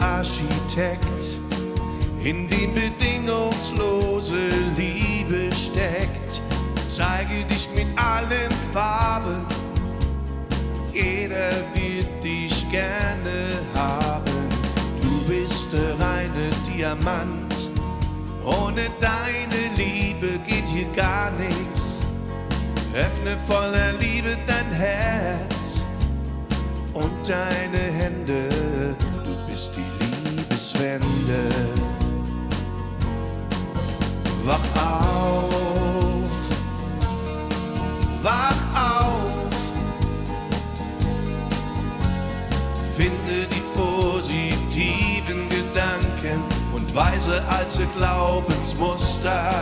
Architekt, in dem bedingungslose Liebe steckt. Zeige dich mit allen Farben, jeder wird dich gerne haben. Du bist der reine Diamant, ohne deine Liebe geht hier gar nichts. Öffne voller Liebe dein Herz und deine Hände, du bist die Liebeswende. Wach auf, wach auf, finde die positiven Gedanken und weise alte Glaubensmuster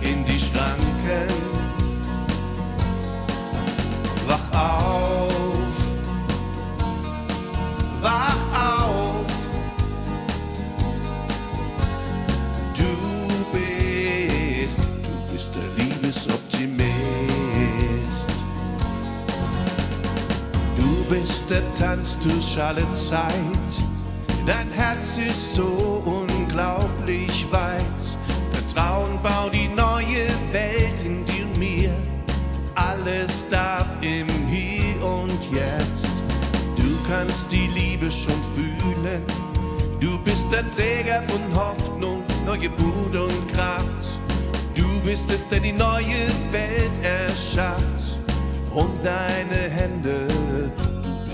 in die Schranken. Wach auf, Der Tanz durch alle Zeit. Dein Herz ist so unglaublich weit. Vertrauen bau die neue Welt in dir und mir. Alles darf im Hier und Jetzt. Du kannst die Liebe schon fühlen. Du bist der Träger von Hoffnung, neue Mut und Kraft. Du bist es, der die neue Welt erschafft. Und deine Hände,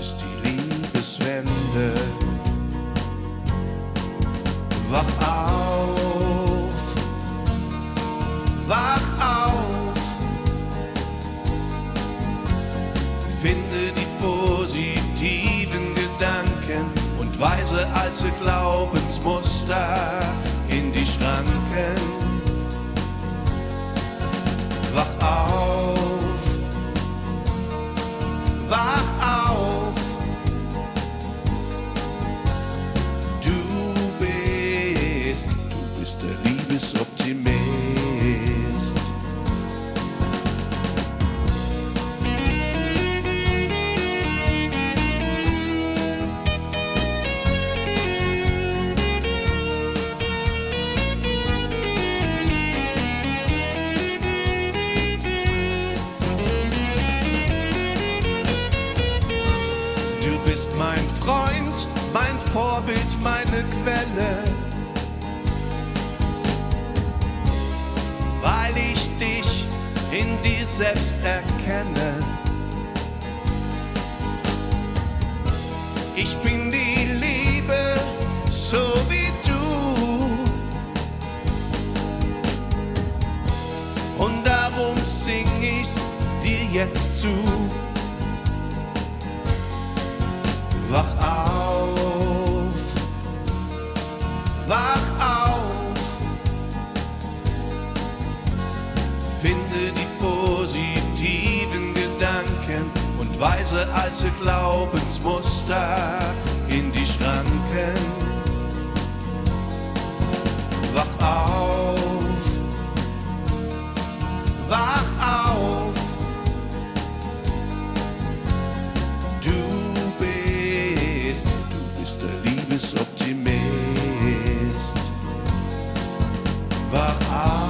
du bist die Liebeswende. Wach auf, wach auf, finde die positiven Gedanken und weise alte Glaubensmuster in die Schranken. Vorbild, meine Quelle. Weil ich dich in dir selbst erkenne. Ich bin die Liebe, so wie du. Und darum sing ich's dir jetzt zu. Wach auf, Finde die positiven Gedanken und weise alte Glaubensmuster in die Schranken. Wach auf, wach auf. Du bist, du bist der Liebesoptimist. Wach auf.